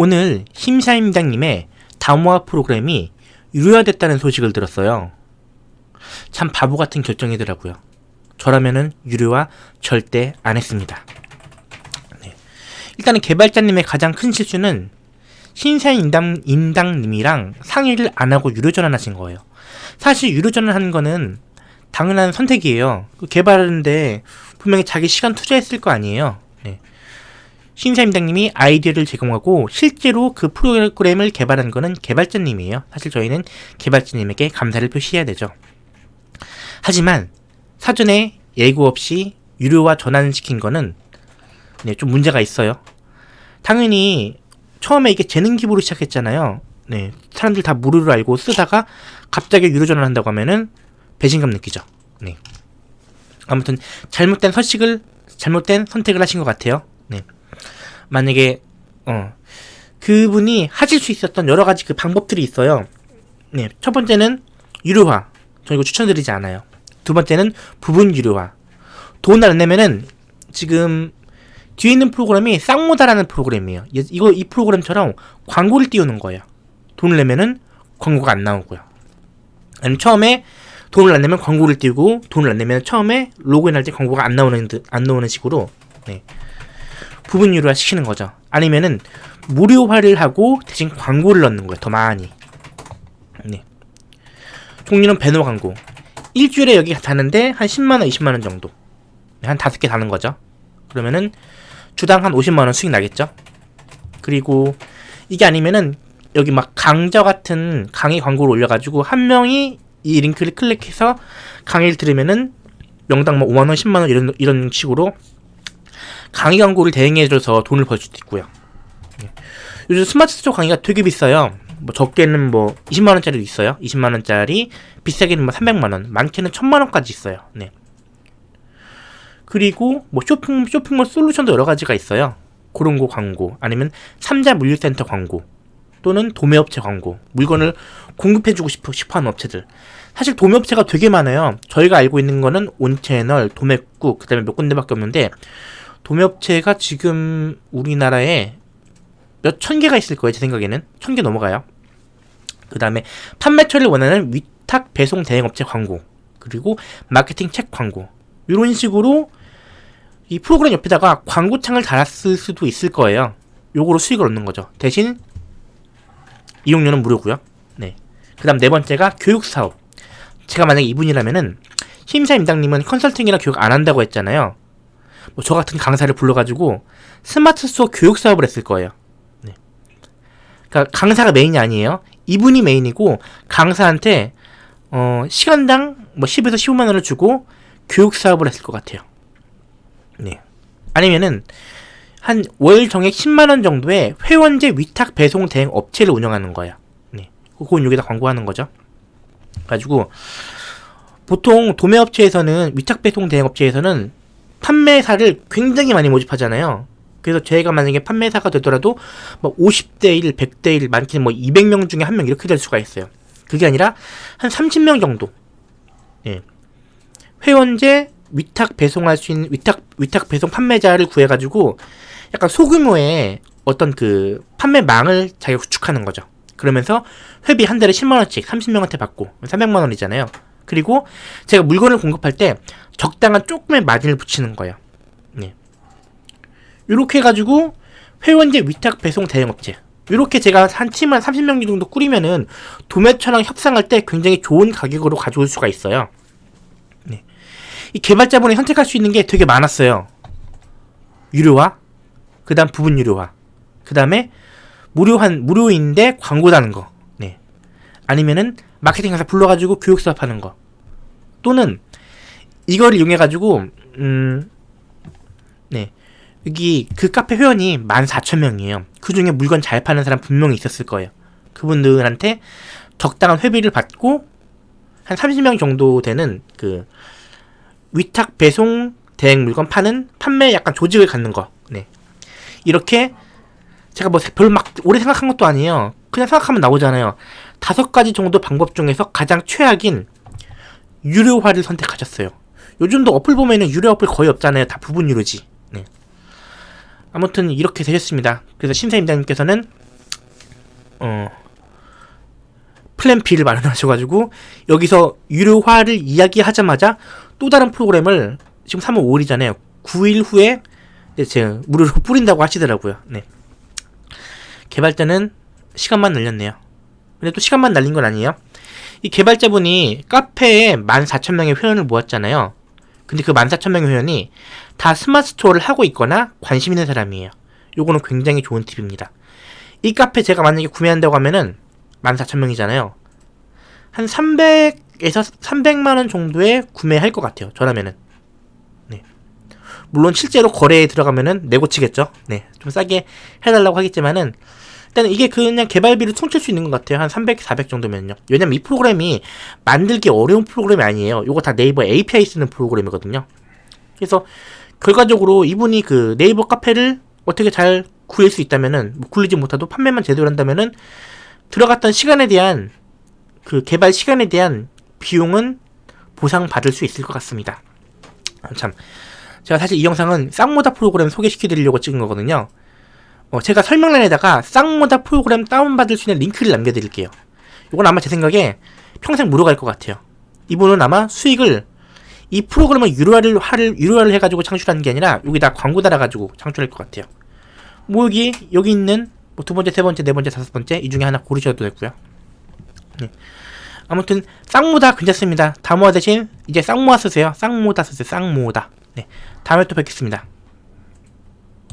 오늘 심사임당님의 다모아 프로그램이 유료화됐다는 소식을 들었어요. 참 바보 같은 결정이더라고요. 저라면은 유료화 절대 안 했습니다. 네. 일단은 개발자님의 가장 큰 실수는 신사임당 임당님이랑 상의를 안 하고 유료 전환하신 거예요. 사실 유료 전환하는 거는 당연한 선택이에요. 그 개발하는데 분명히 자기 시간 투자했을 거 아니에요. 네. 신사임당님이 아이디어를 제공하고 실제로 그 프로그램을 개발한 거는 개발자님이에요. 사실 저희는 개발자님에게 감사를 표시해야 되죠. 하지만 사전에 예고 없이 유료화 전환시킨 거는 네, 좀 문제가 있어요. 당연히 처음에 이게 재능 기부로 시작했잖아요. 네, 사람들 다 무료로 알고 쓰다가 갑자기 유료 전환한다고 하면은 배신감 느끼죠. 네. 아무튼 잘못된 서식을 잘못된 선택을 하신 것 같아요. 네. 만약에 어 그분이 하실 수 있었던 여러 가지 그 방법들이 있어요. 네. 첫 번째는 유료화. 저 이거 추천드리지 않아요. 두 번째는 부분 유료화. 돈을 안 내면은 지금 뒤에 있는 프로그램이 쌍모다라는 프로그램이에요. 이거 이 프로그램처럼 광고를 띄우는 거예요. 돈을 내면은 광고가 안 나오고요. 아니면 처음에 돈을 안 내면 광고를 띄우고 돈을 안 내면 처음에 로그인할 때 광고가 안 나오는 듯, 안 나오는 식으로 네. 부분 유료화 시키는 거죠. 아니면은 무료화를 하고 대신 광고를 넣는 거예요. 더 많이. 네. 종류는 배너 광고. 일주일에 여기 다는데 한 10만원, 20만원 정도. 네, 한 다섯 개 다는 거죠. 그러면은 주당 한 50만원 수익 나겠죠. 그리고 이게 아니면은 여기 막 강좌 같은 강의 광고를 올려가지고 한 명이 이 링크를 클릭해서 강의를 들으면은 명당 뭐 5만원, 10만원 이런, 이런 식으로 강의 광고를 대행해줘서 돈을 벌 수도 있고요. 예. 요즘 스마트 스토어 강의가 되게 비싸요. 뭐 적게는 뭐 20만원짜리도 있어요. 20만원짜리, 비싸게는 뭐 300만원, 많게는 1000만원까지 있어요. 네. 그리고 뭐 쇼핑, 쇼핑몰 솔루션도 여러 가지가 있어요. 그런 거 광고, 아니면 삼자 물류센터 광고, 또는 도매업체 광고, 물건을 공급해주고 싶어, 싶어 하는 업체들. 사실 도매업체가 되게 많아요. 저희가 알고 있는 거는 온채널, 도매국, 그 다음에 몇 군데밖에 없는데, 도매업체가 지금 우리나라에 몇 천 개가 있을 거예요. 제 생각에는. 천 개 넘어가요. 그 다음에 판매처를 원하는 위탁 배송 대행업체 광고, 그리고 마케팅 책 광고. 이런 식으로 이 프로그램 옆에다가 광고창을 달았을 수도 있을 거예요. 요거로 수익을 얻는 거죠. 대신 이용료는 무료고요. 네. 그 다음 네 번째가 교육사업. 제가 만약에 이분이라면은 심사임당님은 컨설팅이나 교육 안 한다고 했잖아요. 뭐 저 같은 강사를 불러가지고 스마트 스토어 교육 사업을 했을 거예요. 네. 그러니까 강사가 메인이 아니에요. 이분이 메인이고 강사한테 어, 시간당 뭐 10에서 15만 원을 주고 교육 사업을 했을 것 같아요. 네. 아니면은 한 월 정액 10만 원 정도의 회원제 위탁 배송 대행 업체를 운영하는 거야. 네. 그건 여기다 광고하는 거죠. 가지고 보통 도매업체에서는 위탁 배송 대행 업체에서는 판매사를 굉장히 많이 모집하잖아요. 그래서 제가 만약에 판매사가 되더라도 뭐 50대 1, 100대 1, 많게는 뭐 200명 중에 한 명 이렇게 될 수가 있어요. 그게 아니라 한 30명 정도. 예. 회원제 위탁 배송할 수 있는 위탁 위탁 배송 판매자를 구해 가지고 약간 소규모의 어떤 그 판매망을 자기가 구축하는 거죠. 그러면서 회비 한 달에 10만 원씩 30명한테 받고 300만 원이잖아요. 그리고 제가 물건을 공급할 때 적당한 조금의 마진을 붙이는 거예요. 네. 이렇게 해가지고 회원제 위탁 배송 대행업체 이렇게 제가 한 팀을 30명 정도 꾸리면은 도매처랑 협상할 때 굉장히 좋은 가격으로 가져올 수가 있어요. 네. 이 개발자분이 선택할 수 있는 게 되게 많았어요. 유료화, 그 다음 부분 유료화, 그 다음에 무료한, 무료인데 광고 다는 거. 네. 아니면은 마케팅 회사 불러가지고 교육 수업하는 거. 또는 이걸 이용해가지고, 음, 네. 여기 그 카페 회원이 14,000명이에요. 그 중에 물건 잘 파는 사람 분명히 있었을 거예요. 그분들한테 적당한 회비를 받고 한 30명 정도 되는 그 위탁 배송 대행 물건 파는 판매 약간 조직을 갖는 거. 네. 이렇게 제가 뭐 별로 막 오래 생각한 것도 아니에요. 그냥 생각하면 나오잖아요. 다섯 가지 정도 방법 중에서 가장 최악인 유료화를 선택하셨어요. 요즘도 어플 보면은 유료 어플 거의 없잖아요. 다 부분 유료지. 네. 아무튼 이렇게 되셨습니다. 그래서 심사임당님께서는 어 플랜 B를 마련하셔가지고 여기서 유료화를 이야기하자마자 또 다른 프로그램을 지금 3월 5일이잖아요. 9일 후에 이제 제 무료로 뿌린다고 하시더라고요. 네. 개발자는 시간만 날렸네요. 근데 또 시간만 날린 건 아니에요. 이 개발자분이 카페에 14,000명의 회원을 모았잖아요. 근데 그 14,000명의 회원이 다 스마트 스토어를 하고 있거나 관심 있는 사람이에요. 요거는 굉장히 좋은 팁입니다. 이 카페 제가 만약에 구매한다고 하면은 14,000명이잖아요. 한 300에서 300만원 정도에 구매할 것 같아요. 저라면은. 네. 물론 실제로 거래에 들어가면은 내고 치겠죠. 네. 좀 싸게 해달라고 하겠지만은 일단 이게 그냥 개발비를 퉁칠 수 있는 것 같아요. 한 300, 400 정도면요. 왜냐면 이 프로그램이 만들기 어려운 프로그램이 아니에요. 이거 다 네이버 API 쓰는 프로그램이거든요. 그래서 결과적으로 이분이 그 네이버 카페를 어떻게 잘 구할 수 있다면은 뭐 굴리지 못해도 판매만 제대로 한다면은 들어갔던 시간에 대한 그 개발 시간에 대한 비용은 보상받을 수 있을 것 같습니다. 아, 참 제가 사실 이 영상은 쌍모다 프로그램 소개시켜 드리려고 찍은 거거든요. 어, 제가 설명란에다가 쌍모다 프로그램 다운받을 수 있는 링크를 남겨드릴게요. 이건 아마 제 생각에 평생 무료 갈것 같아요. 이분은 아마 수익을 이 프로그램을 유료화를 화를 유료화를 해가지고 창출하는 게 아니라 여기다 광고 달아가지고 창출할 것 같아요. 뭐 여기 여기 있는 뭐 두 번째, 세 번째, 네 번째, 다섯 번째 이 중에 하나 고르셔도 되고요. 네. 아무튼 쌍모다 괜찮습니다. 다모아 대신 이제 쌍모아 쓰세요. 쌍모다 쓰세요. 쌍모다. 네. 다음에 또 뵙겠습니다.